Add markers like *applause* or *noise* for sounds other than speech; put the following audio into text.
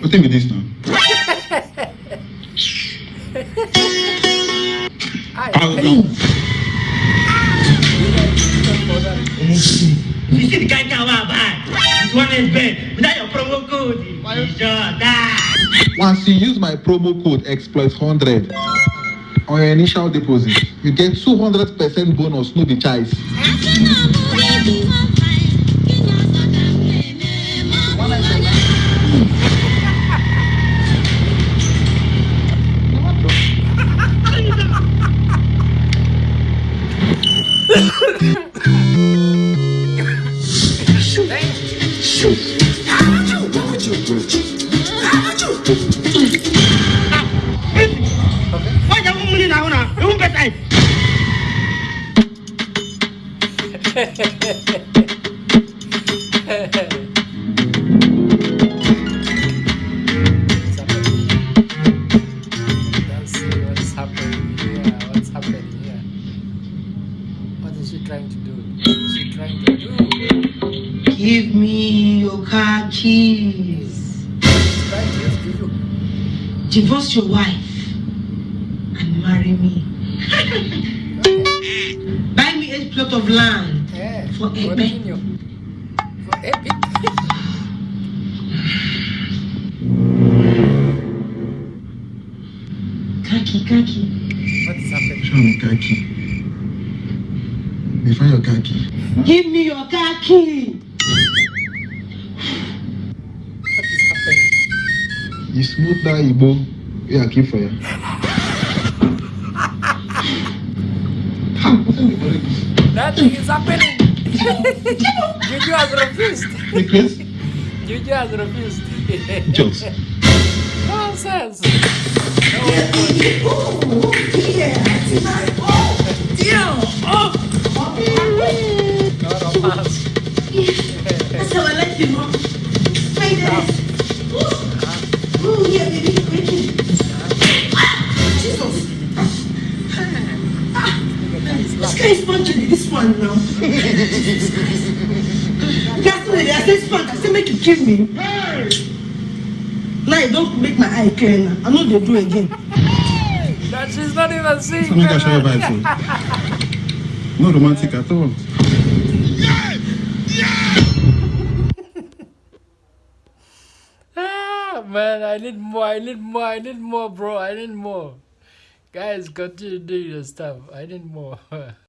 What thing with this now? Ai, I'll ai, go. You see the guy now, bad. This one is bad. Without your promo code, you sure die. Once you use my promo code exploit 100 on your initial deposit, you get 200% bonus, no be choice. Why you want she trying to do? Give me your car keys. Trying to give you. Divorce your wife and marry me. *laughs* Buy me a plot of land. Yeah. For a continue. For epic. Kaki, kaki. What is happening? Show me. Me find your key. Give me your key. What is happening? You smooth that Igbo, yeah, keep for you. Nothing is happening. Juju has refused. Because Juju has refused. jokes. Nonsense. No No romance. That's how I like you, mom. Wait there. This guy is punching this one now. *laughs* That's what I say spank. I say make you kill me. Now you don't make my eye clear now. I know they do again. That she's not even seeing. Some nigga show your vibe, so. No romantic at all. Ah, man, I need more. I need more. I need more, bro. I need more. Guys, continue doing your stuff. I need more. *laughs*